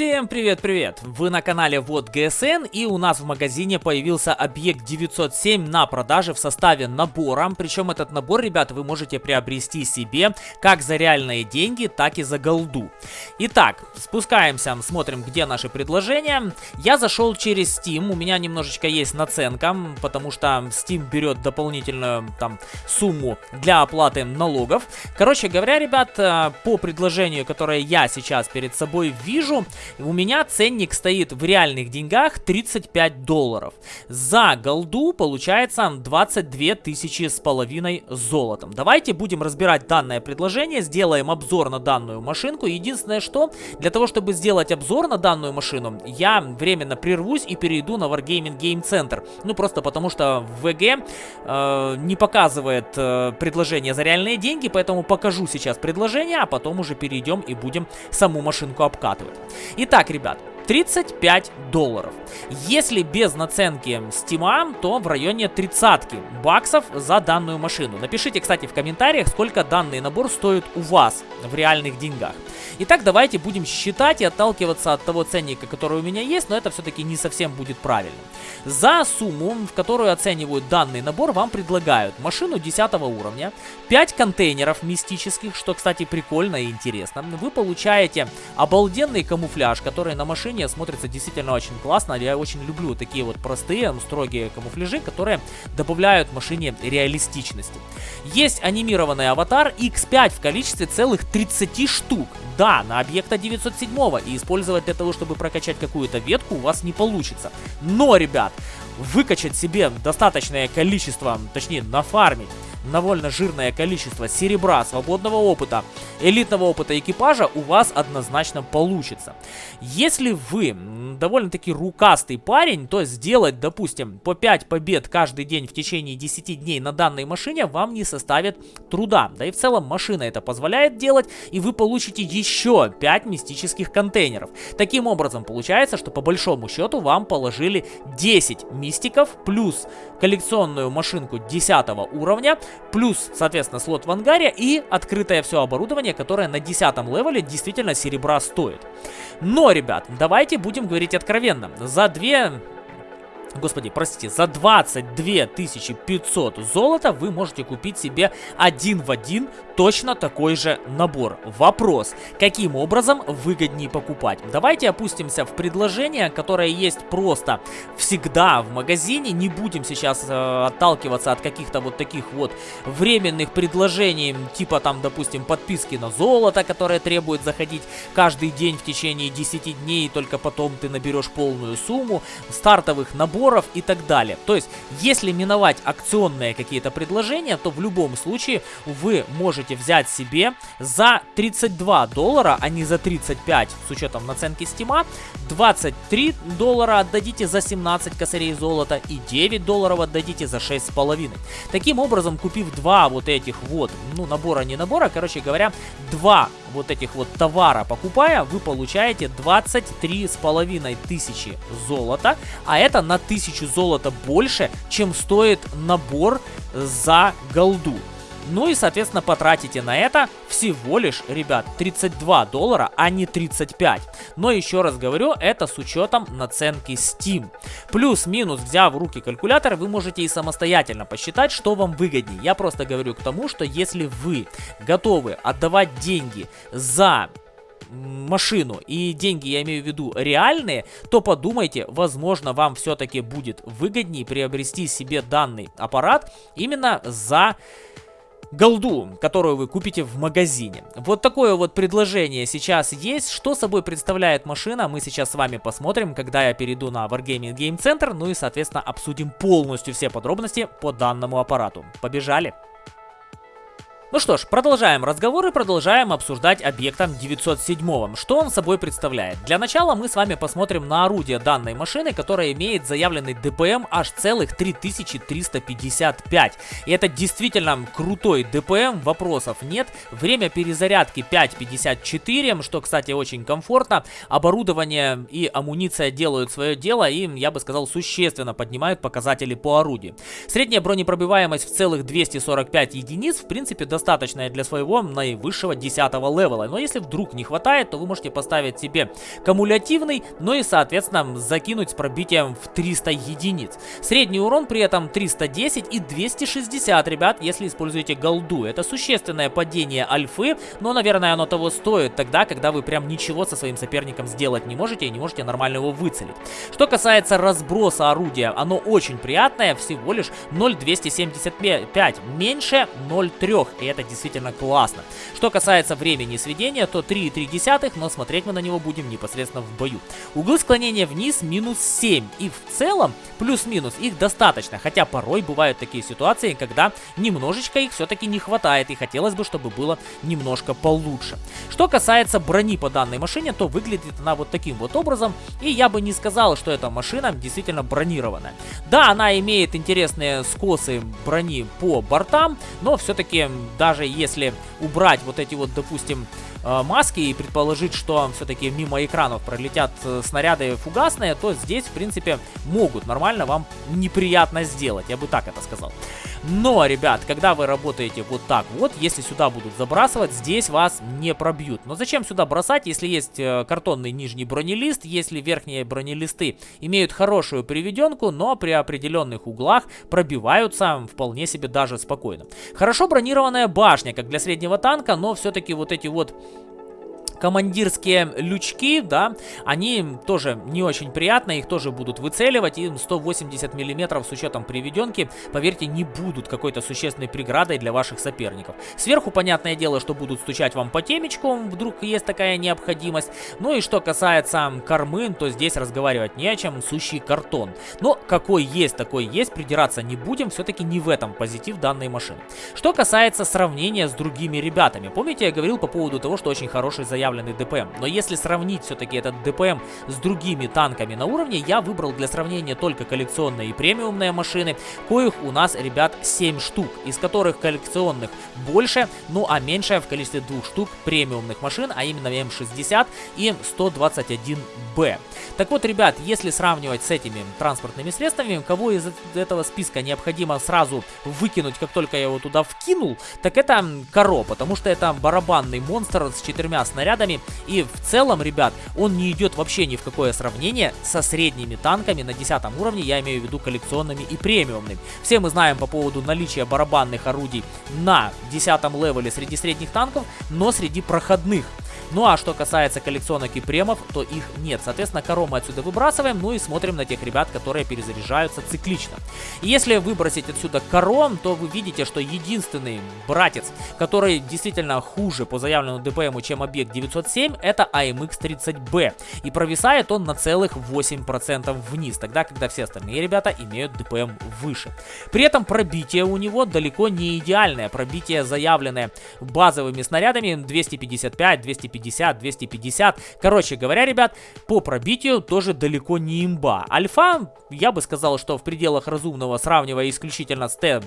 Всем привет-привет! Вы на канале Вот ГСН и у нас в магазине появился объект 907 на продаже в составе набора. Причем этот набор, ребят, вы можете приобрести себе как за реальные деньги, так и за голду. Итак, спускаемся, смотрим, где наши предложения. Я зашел через Steam, у меня немножечко есть наценка, потому что Steam берет дополнительную там сумму для оплаты налогов. Короче говоря, ребят, э, по предложению, которое я сейчас перед собой вижу, у меня ценник стоит в реальных деньгах 35 долларов. За голду получается 22 тысячи с половиной золотом. Давайте будем разбирать данное предложение, сделаем обзор на данную машинку. Единственное, что для того, чтобы сделать обзор на данную машину, я временно прервусь и перейду на Wargaming Game Center. Ну, просто потому что в VG э, не показывает э, предложение за реальные деньги, поэтому покажу сейчас предложение, а потом уже перейдем и будем саму машинку обкатывать. Итак, ребят, 35 долларов. Если без наценки Steam, то в районе 30 баксов за данную машину. Напишите, кстати, в комментариях, сколько данный набор стоит у вас в реальных деньгах. Итак, давайте будем считать и отталкиваться от того ценника, который у меня есть, но это все-таки не совсем будет правильно. За сумму, в которую оценивают данный набор, вам предлагают машину 10 уровня, 5 контейнеров мистических, что, кстати, прикольно и интересно. Вы получаете обалденный камуфляж, который на машине смотрится действительно очень классно. Я очень люблю такие вот простые, строгие камуфляжи, которые добавляют машине реалистичности. Есть анимированный аватар X5 в количестве целых 30 штук. Да, на объекта 907 и использовать для того, чтобы прокачать какую-то ветку у вас не получится. Но, ребят, выкачать себе достаточное количество, точнее нафармить довольно жирное количество серебра, свободного опыта, элитного опыта экипажа у вас однозначно получится. Если вы довольно-таки рукастый парень, то сделать, допустим, по 5 побед каждый день в течение 10 дней на данной машине вам не составит труда. Да и в целом машина это позволяет делать, и вы получите еще 5 мистических контейнеров. Таким образом, получается, что по большому счету вам положили 10 мистиков плюс коллекционную машинку 10 уровня, плюс, соответственно, слот в ангаре и открытое все оборудование, которое на 10 левеле действительно серебра стоит. Но, ребят, давайте будем говорить откровенно. За две Господи, простите, за 22 500 золота вы можете купить себе один в один точно такой же набор. Вопрос, каким образом выгоднее покупать? Давайте опустимся в предложение, которое есть просто всегда в магазине. Не будем сейчас э, отталкиваться от каких-то вот таких вот временных предложений, типа там, допустим, подписки на золото, которое требует заходить каждый день в течение 10 дней, и только потом ты наберешь полную сумму, стартовых наборов и так далее. То есть, если миновать акционные какие-то предложения, то в любом случае вы можете взять себе за 32 доллара, а не за 35 с учетом наценки стима, 23 доллара отдадите за 17 косарей золота и 9 долларов отдадите за 6,5. Таким образом, купив два вот этих вот, ну набора не набора, короче говоря, два вот этих вот товара покупая, вы получаете 23 с половиной тысячи золота, а это на 1000 золота больше, чем стоит набор за голду. Ну и, соответственно, потратите на это всего лишь, ребят, 32 доллара, а не 35. Но еще раз говорю, это с учетом наценки Steam. Плюс-минус, взяв в руки калькулятор, вы можете и самостоятельно посчитать, что вам выгоднее. Я просто говорю к тому, что если вы готовы отдавать деньги за машину и деньги я имею в виду реальные, то подумайте, возможно вам все-таки будет выгоднее приобрести себе данный аппарат именно за голду, которую вы купите в магазине. Вот такое вот предложение сейчас есть. Что собой представляет машина, мы сейчас с вами посмотрим, когда я перейду на Wargaming Game Center, ну и, соответственно, обсудим полностью все подробности по данному аппарату. Побежали! Ну что ж, продолжаем разговор и продолжаем обсуждать объектом 907. Что он собой представляет? Для начала мы с вами посмотрим на орудие данной машины, которая имеет заявленный ДПМ аж целых 3355. И это действительно крутой ДПМ, вопросов нет. Время перезарядки 5.54, что, кстати, очень комфортно. Оборудование и амуниция делают свое дело и, я бы сказал, существенно поднимают показатели по орудию. Средняя бронепробиваемость в целых 245 единиц, в принципе, достаточно достаточное для своего наивысшего 10 левела. Но если вдруг не хватает, то вы можете поставить себе кумулятивный, ну и, соответственно, закинуть с пробитием в 300 единиц. Средний урон при этом 310 и 260, ребят, если используете голду. Это существенное падение альфы, но, наверное, оно того стоит тогда, когда вы прям ничего со своим соперником сделать не можете и не можете нормально его выцелить. Что касается разброса орудия, оно очень приятное, всего лишь 0,275, меньше 0,3, и это действительно классно. Что касается времени сведения, то 3,3, но смотреть мы на него будем непосредственно в бою. Углы склонения вниз минус 7, и в целом плюс-минус их достаточно, хотя порой бывают такие ситуации, когда немножечко их все-таки не хватает, и хотелось бы, чтобы было немножко получше. Что касается брони по данной машине, то выглядит она вот таким вот образом, и я бы не сказал, что эта машина действительно бронированная. Да, она имеет интересные скосы брони по бортам, но все-таки даже если убрать вот эти вот, допустим, маски и предположить, что все-таки мимо экранов пролетят э, снаряды фугасные, то здесь, в принципе, могут нормально вам неприятно сделать, я бы так это сказал. Но, ребят, когда вы работаете вот так вот, если сюда будут забрасывать, здесь вас не пробьют. Но зачем сюда бросать, если есть э, картонный нижний бронелист, если верхние бронелисты имеют хорошую приведенку, но при определенных углах пробиваются вполне себе даже спокойно. Хорошо бронированная башня, как для среднего танка, но все-таки вот эти вот командирские лючки, да, они тоже не очень приятно, их тоже будут выцеливать, и 180 миллиметров с учетом приведенки, поверьте, не будут какой-то существенной преградой для ваших соперников. Сверху, понятное дело, что будут стучать вам по темечку, вдруг есть такая необходимость. Ну и что касается кормы, то здесь разговаривать не о чем, сущий картон. Но какой есть, такой есть, придираться не будем, все-таки не в этом позитив данной машины. Что касается сравнения с другими ребятами, помните, я говорил по поводу того, что очень хороший заявленный заявленный ДПМ. Но если сравнить все-таки этот ДПМ с другими танками на уровне, я выбрал для сравнения только коллекционные и премиумные машины, коих у нас, ребят, 7 штук, из которых коллекционных больше, ну а меньше в количестве двух штук премиумных машин, а именно М60 и 121Б. Так вот, ребят, если сравнивать с этими транспортными средствами, кого из этого списка необходимо сразу выкинуть, как только я его туда вкинул, так это Каро, потому что это барабанный монстр с четырьмя снарядами, снарядами. И в целом, ребят, он не идет вообще ни в какое сравнение со средними танками на 10 уровне, я имею в виду коллекционными и премиумными. Все мы знаем по поводу наличия барабанных орудий на 10 левеле среди средних танков, но среди проходных. Ну а что касается коллекционок и премов, то их нет. Соответственно, кору мы отсюда выбрасываем, ну и смотрим на тех ребят, которые перезаряжаются циклично. Если выбросить отсюда корон, то вы видите, что единственный братец, который действительно хуже по заявленному ДПМу, чем объект 907, это AMX-30B. И провисает он на целых 8% вниз, тогда, когда все остальные ребята имеют ДПМ выше. При этом пробитие у него далеко не идеальное. Пробитие заявленное базовыми снарядами 255, 250 250, 250. Короче говоря, ребят, по пробитию тоже далеко не имба. Альфа, я бы сказал, что в пределах разумного, сравнивая исключительно с Т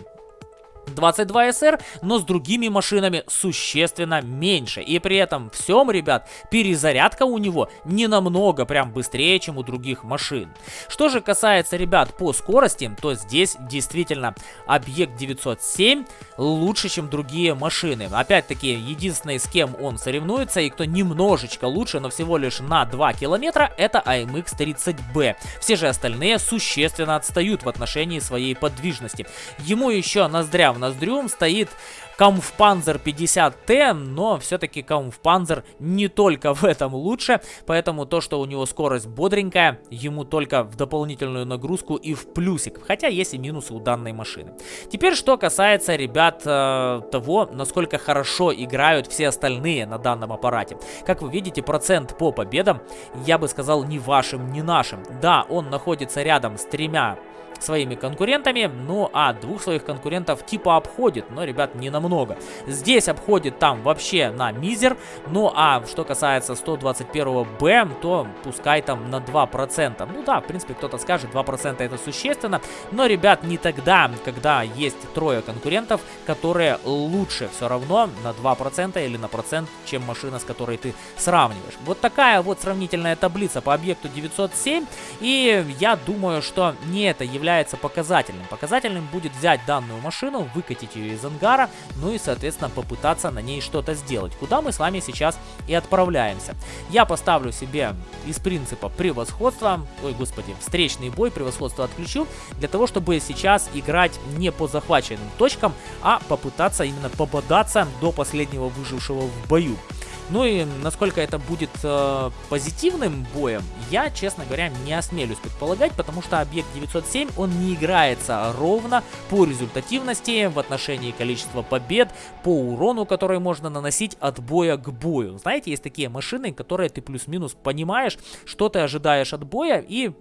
22SR, но с другими машинами существенно меньше. И при этом всем, ребят, перезарядка у него не намного прям быстрее, чем у других машин. Что же касается, ребят, по скорости, то здесь действительно объект 907 лучше, чем другие машины. Опять-таки, единственный, с кем он соревнуется и кто немножечко лучше, но всего лишь на 2 километра, это AMX 30B. Все же остальные существенно отстают в отношении своей подвижности. Ему еще ноздря в ноздрю стоит Камфпанзер 50Т, но все-таки Камфпанзер не только в этом лучше, поэтому то, что у него скорость бодренькая, ему только в дополнительную нагрузку и в плюсик, хотя есть и минусы у данной машины. Теперь, что касается, ребят, э, того, насколько хорошо играют все остальные на данном аппарате. Как вы видите, процент по победам, я бы сказал, не вашим, не нашим. Да, он находится рядом с тремя своими конкурентами, ну а двух своих конкурентов типа обходит, но, ребят, не намного. Здесь обходит там вообще на мизер, ну а что касается 121 Б, то пускай там на 2%. Ну да, в принципе, кто-то скажет, 2% это существенно, но, ребят, не тогда, когда есть трое конкурентов, которые лучше все равно на 2% или на процент, чем машина, с которой ты сравниваешь. Вот такая вот сравнительная таблица по объекту 907, и я думаю, что не это является показательным. Показательным будет взять данную машину, выкатить ее из ангара, ну и, соответственно, попытаться на ней что-то сделать. Куда мы с вами сейчас и отправляемся. Я поставлю себе из принципа превосходства, ой, господи, встречный бой, превосходство отключу, для того, чтобы сейчас играть не по захваченным точкам, а попытаться именно пободаться до последнего выжившего в бою. Ну и насколько это будет э, позитивным боем, я, честно говоря, не осмелюсь предполагать, потому что объект 907, он не играется ровно по результативности в отношении количества побед, по урону, который можно наносить от боя к бою. Знаете, есть такие машины, которые ты плюс-минус понимаешь, что ты ожидаешь от боя и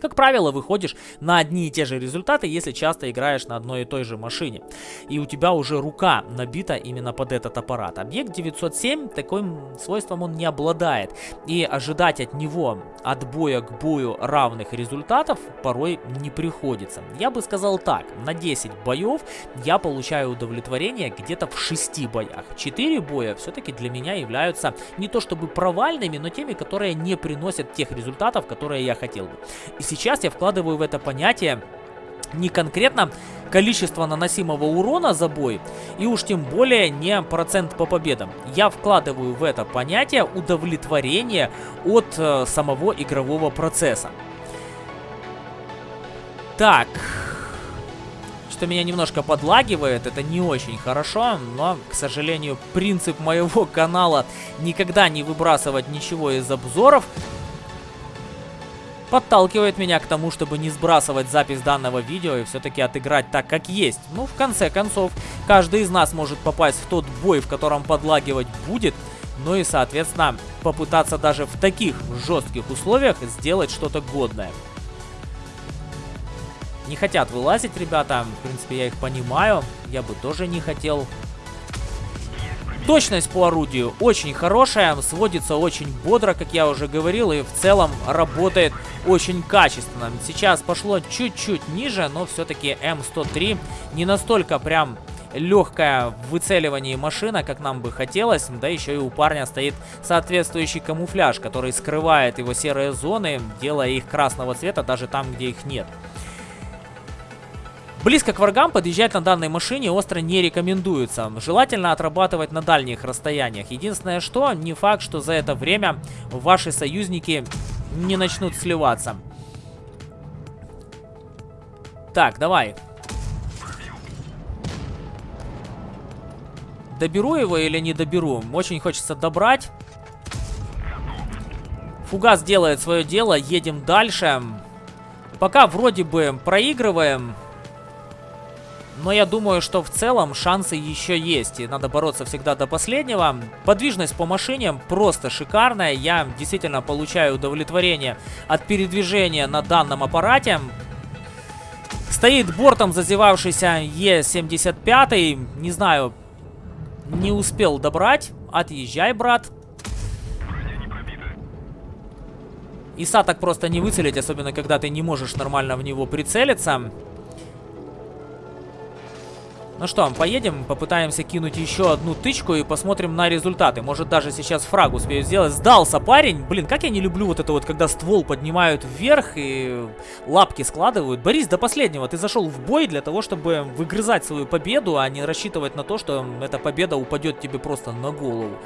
как правило, выходишь на одни и те же результаты, если часто играешь на одной и той же машине. И у тебя уже рука набита именно под этот аппарат. Объект 907 таким свойством он не обладает. И ожидать от него от боя к бою равных результатов порой не приходится. Я бы сказал так, на 10 боев я получаю удовлетворение где-то в 6 боях. 4 боя все-таки для меня являются не то чтобы провальными, но теми, которые не приносят тех результатов, которые я хотел бы. И сейчас я вкладываю в это понятие не конкретно количество наносимого урона за бой, и уж тем более не процент по победам. Я вкладываю в это понятие удовлетворение от э, самого игрового процесса. Так, что меня немножко подлагивает, это не очень хорошо, но, к сожалению, принцип моего канала никогда не выбрасывать ничего из обзоров, подталкивает меня к тому, чтобы не сбрасывать запись данного видео и все-таки отыграть так, как есть. Ну, в конце концов, каждый из нас может попасть в тот бой, в котором подлагивать будет, ну и, соответственно, попытаться даже в таких жестких условиях сделать что-то годное. Не хотят вылазить ребята, в принципе, я их понимаю, я бы тоже не хотел Точность по орудию очень хорошая, сводится очень бодро, как я уже говорил, и в целом работает очень качественно. Сейчас пошло чуть-чуть ниже, но все-таки М103 не настолько прям легкая в выцеливании машина, как нам бы хотелось. Да еще и у парня стоит соответствующий камуфляж, который скрывает его серые зоны, делая их красного цвета даже там, где их нет. Близко к врагам подъезжать на данной машине остро не рекомендуется. Желательно отрабатывать на дальних расстояниях. Единственное что, не факт, что за это время ваши союзники не начнут сливаться. Так, давай. Доберу его или не доберу? Очень хочется добрать. Фугас делает свое дело, едем дальше. Пока вроде бы проигрываем. Но я думаю, что в целом шансы еще есть. И надо бороться всегда до последнего. Подвижность по машине просто шикарная. Я действительно получаю удовлетворение от передвижения на данном аппарате. Стоит бортом зазевавшийся Е75. Не знаю, не успел добрать. Отъезжай, брат. Иса так просто не выцелить, особенно когда ты не можешь нормально в него прицелиться. Ну что, поедем, попытаемся кинуть еще одну тычку и посмотрим на результаты. Может даже сейчас фраг успею сделать. Сдался парень. Блин, как я не люблю вот это вот, когда ствол поднимают вверх и лапки складывают. Борис, до последнего ты зашел в бой для того, чтобы выгрызать свою победу, а не рассчитывать на то, что эта победа упадет тебе просто на голову.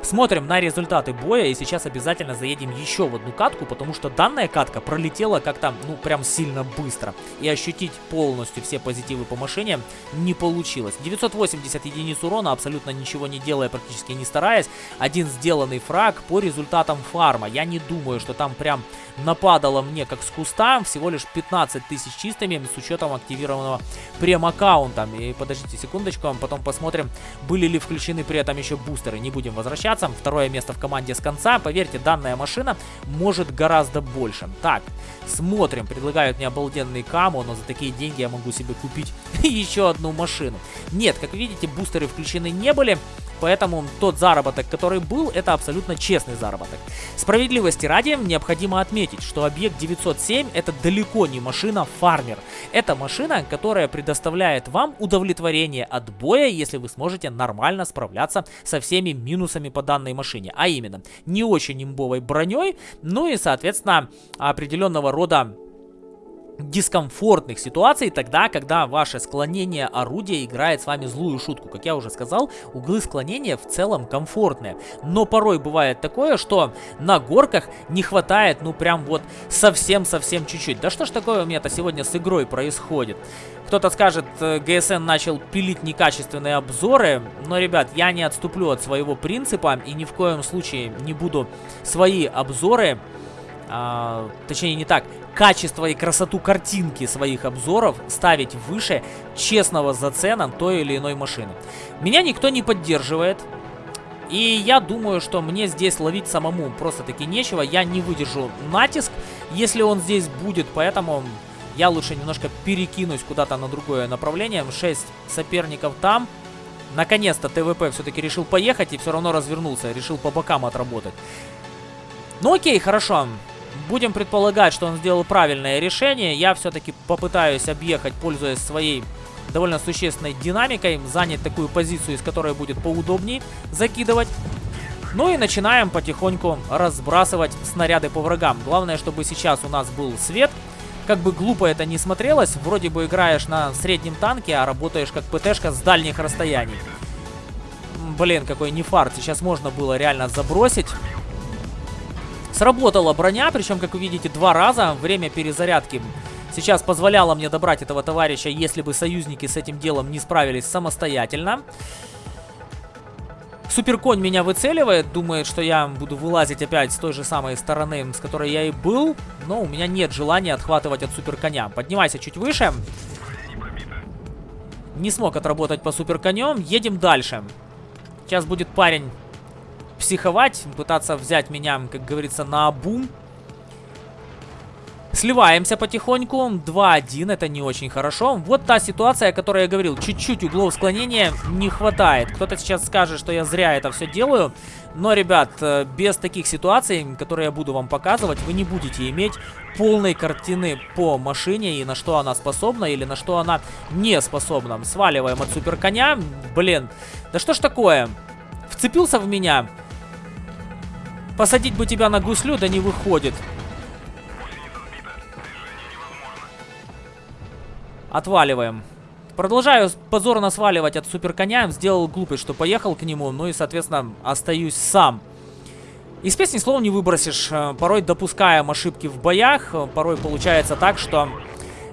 Смотрим на результаты боя и сейчас обязательно заедем еще в одну катку, потому что данная катка пролетела как-то, ну, прям сильно быстро. И ощутить полностью все позитивы по машине не получилось. 980 единиц урона, абсолютно ничего не делая, практически не стараясь. Один сделанный фраг по результатам фарма. Я не думаю, что там прям нападало мне как с куста. Всего лишь 15 тысяч чистыми с учетом активированного прем-аккаунта. И подождите секундочку, потом посмотрим, были ли включены при этом еще бустеры. Не будем возвращаться. Второе место в команде с конца. Поверьте, данная машина может гораздо больше. Так, смотрим. Предлагают мне обалденный каму, но за такие деньги я могу себе купить еще одну машину. Нет, как видите, бустеры включены не были. Поэтому тот заработок, который был, это абсолютно честный заработок. Справедливости ради, необходимо отметить, что объект 907 это далеко не машина-фармер. Это машина, которая предоставляет вам удовлетворение от боя, если вы сможете нормально справляться со всеми минусами по данной машине. А именно, не очень имбовой броней, ну и, соответственно, определенного рода дискомфортных ситуаций тогда, когда ваше склонение орудия играет с вами злую шутку. Как я уже сказал, углы склонения в целом комфортные. Но порой бывает такое, что на горках не хватает, ну прям вот совсем-совсем чуть-чуть. Да что ж такое у меня-то сегодня с игрой происходит? Кто-то скажет, GSN э, начал пилить некачественные обзоры, но, ребят, я не отступлю от своего принципа и ни в коем случае не буду свои обзоры а, точнее не так, качество и красоту картинки своих обзоров ставить выше честного зацена той или иной машины. Меня никто не поддерживает. И я думаю, что мне здесь ловить самому просто-таки нечего. Я не выдержу натиск, если он здесь будет. Поэтому я лучше немножко перекинусь куда-то на другое направление. 6 соперников там. Наконец-то ТВП все-таки решил поехать и все равно развернулся. Решил по бокам отработать. Ну окей, хорошо. Будем предполагать, что он сделал правильное решение. Я все-таки попытаюсь объехать, пользуясь своей довольно существенной динамикой, занять такую позицию, из которой будет поудобнее закидывать. Ну и начинаем потихоньку разбрасывать снаряды по врагам. Главное, чтобы сейчас у нас был свет. Как бы глупо это не смотрелось, вроде бы играешь на среднем танке, а работаешь как ПТшка с дальних расстояний. Блин, какой не фарт. Сейчас можно было реально забросить. Сработала броня, причем, как вы видите, два раза. Время перезарядки сейчас позволяло мне добрать этого товарища, если бы союзники с этим делом не справились самостоятельно. Суперконь меня выцеливает, думает, что я буду вылазить опять с той же самой стороны, с которой я и был. Но у меня нет желания отхватывать от суперконя. Поднимайся чуть выше. Не смог отработать по суперконем. Едем дальше. Сейчас будет парень психовать, пытаться взять меня, как говорится, на обум. Сливаемся потихоньку. 2-1, это не очень хорошо. Вот та ситуация, о которой я говорил. Чуть-чуть углов склонения не хватает. Кто-то сейчас скажет, что я зря это все делаю. Но, ребят, э, без таких ситуаций, которые я буду вам показывать, вы не будете иметь полной картины по машине и на что она способна или на что она не способна. Сваливаем от суперконя. Блин, да что ж такое? Вцепился в меня. Посадить бы тебя на гуслю, да не выходит. Отваливаем. Продолжаю позорно сваливать от суперконя. Сделал глупость, что поехал к нему. Ну и, соответственно, остаюсь сам. Из песни слов не выбросишь. Э, порой допускаем ошибки в боях. Э, порой получается так, что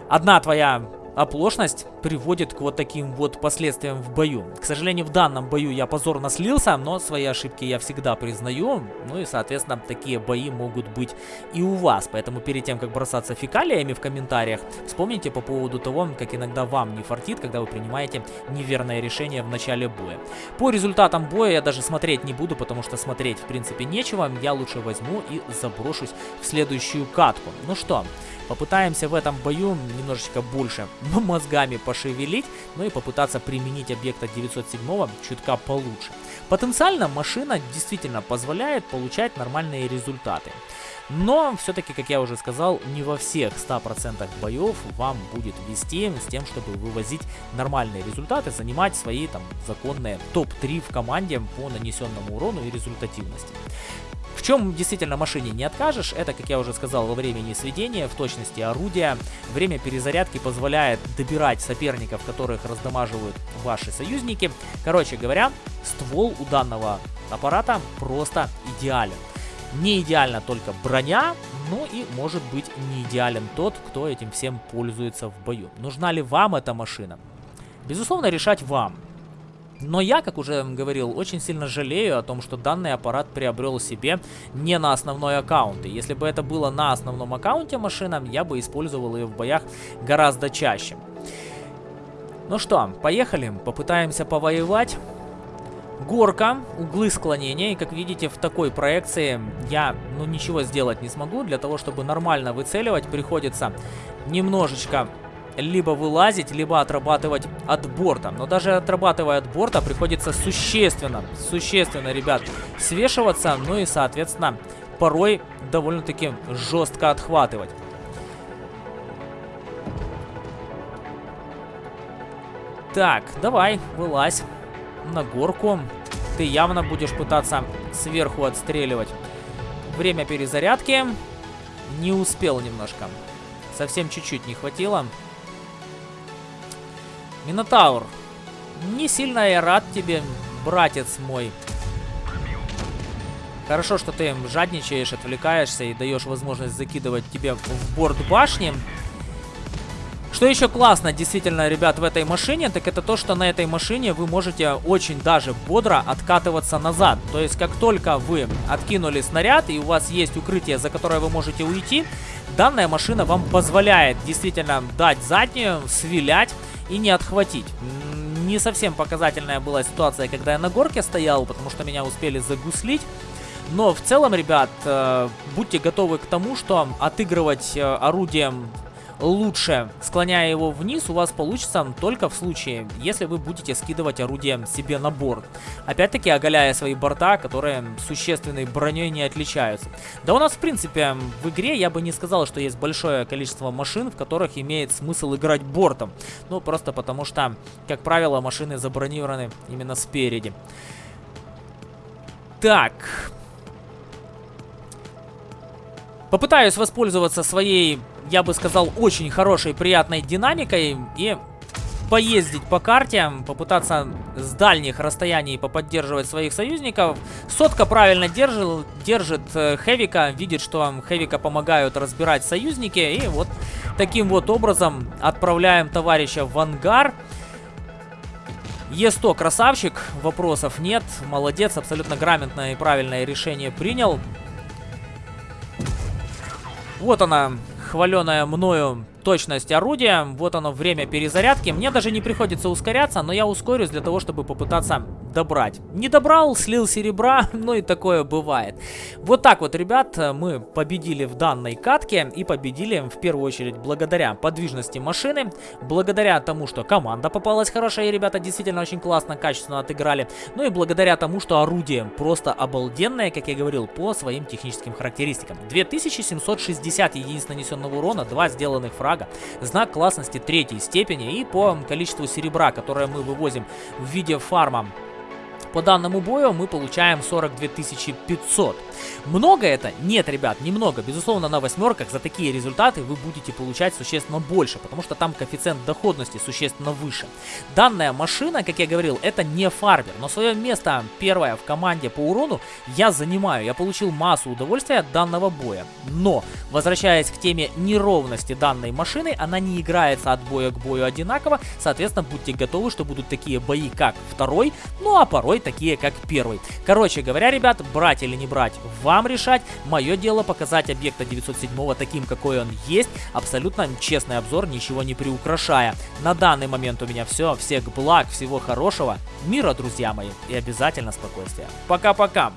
одна твоя оплошность приводит к вот таким вот последствиям в бою. К сожалению, в данном бою я позорно слился, но свои ошибки я всегда признаю. Ну и, соответственно, такие бои могут быть и у вас. Поэтому перед тем, как бросаться фекалиями в комментариях, вспомните по поводу того, как иногда вам не фартит, когда вы принимаете неверное решение в начале боя. По результатам боя я даже смотреть не буду, потому что смотреть в принципе нечего. Я лучше возьму и заброшусь в следующую катку. Ну что, Попытаемся в этом бою немножечко больше мозгами пошевелить, ну и попытаться применить объекта 907 чутка получше. Потенциально машина действительно позволяет получать нормальные результаты. Но все-таки, как я уже сказал, не во всех 100% боев вам будет вести с тем, чтобы вывозить нормальные результаты, занимать свои там законные топ-3 в команде по нанесенному урону и результативности. В чем действительно машине не откажешь, это, как я уже сказал, во времени сведения, в точности орудия. Время перезарядки позволяет добирать соперников, которых раздамаживают ваши союзники. Короче говоря, ствол у данного аппарата просто идеален. Не идеально только броня, ну и может быть не идеален тот, кто этим всем пользуется в бою. Нужна ли вам эта машина? Безусловно, решать вам. Но я, как уже говорил, очень сильно жалею о том, что данный аппарат приобрел себе не на основной аккаунт. И если бы это было на основном аккаунте машина, я бы использовал ее в боях гораздо чаще. Ну что, поехали, попытаемся повоевать. Горка, углы склонения, и как видите в такой проекции я ну ничего сделать не смогу. Для того, чтобы нормально выцеливать, приходится немножечко либо вылазить, либо отрабатывать от борта. Но даже отрабатывая от борта, приходится существенно, существенно, ребят, свешиваться. Ну и, соответственно, порой довольно-таки жестко отхватывать. Так, давай, вылазь на горку. Ты явно будешь пытаться сверху отстреливать. Время перезарядки. Не успел немножко. Совсем чуть-чуть не хватило. Минотавр. Не сильно я рад тебе, братец мой. Хорошо, что ты жадничаешь, отвлекаешься и даешь возможность закидывать тебе в борт башни. Что еще классно, действительно, ребят, в этой машине, так это то, что на этой машине вы можете очень даже бодро откатываться назад. То есть, как только вы откинули снаряд и у вас есть укрытие, за которое вы можете уйти, данная машина вам позволяет действительно дать заднюю, свилять и не отхватить. Не совсем показательная была ситуация, когда я на горке стоял, потому что меня успели загуслить. Но в целом, ребят, э, будьте готовы к тому, что отыгрывать э, орудием лучше, склоняя его вниз, у вас получится только в случае, если вы будете скидывать орудие себе на борт. Опять-таки, оголяя свои борта, которые существенной броней не отличаются. Да у нас, в принципе, в игре я бы не сказал, что есть большое количество машин, в которых имеет смысл играть бортом. Ну, просто потому что, как правило, машины забронированы именно спереди. Так... Попытаюсь воспользоваться своей я бы сказал, очень хорошей, приятной динамикой. И поездить по карте, попытаться с дальних расстояний поподдерживать своих союзников. Сотка правильно держит, держит э, Хевика, видит, что Хевика помогают разбирать союзники. И вот таким вот образом отправляем товарища в ангар. Е100 красавчик, вопросов нет, молодец, абсолютно грамотное и правильное решение принял. Вот она, хваленая мною точность орудия. Вот оно, время перезарядки. Мне даже не приходится ускоряться, но я ускорюсь для того, чтобы попытаться добрать. Не добрал, слил серебра, ну и такое бывает. Вот так вот, ребят, мы победили в данной катке и победили в первую очередь благодаря подвижности машины, благодаря тому, что команда попалась хорошая, и ребята действительно очень классно, качественно отыграли, ну и благодаря тому, что орудие просто обалденное, как я говорил, по своим техническим характеристикам. 2760 единиц нанесенного урона, 2 сделанных фрага, знак классности третьей степени. И по количеству серебра, которое мы вывозим в виде фарма по данному бою мы получаем 42 500. Много это? Нет, ребят, немного. Безусловно, на восьмерках за такие результаты вы будете получать существенно больше, потому что там коэффициент доходности существенно выше. Данная машина, как я говорил, это не фармер, но свое место первое в команде по урону я занимаю. Я получил массу удовольствия от данного боя. Но, возвращаясь к теме неровности данной машины, она не играется от боя к бою одинаково, соответственно, будьте готовы, что будут такие бои, как второй, ну а порой такие, как первый. Короче говоря, ребят, брать или не брать, вам решать. Мое дело показать объекта 907 таким, какой он есть. Абсолютно честный обзор, ничего не приукрашая. На данный момент у меня все. Всех благ, всего хорошего. Мира, друзья мои. И обязательно спокойствия. Пока-пока.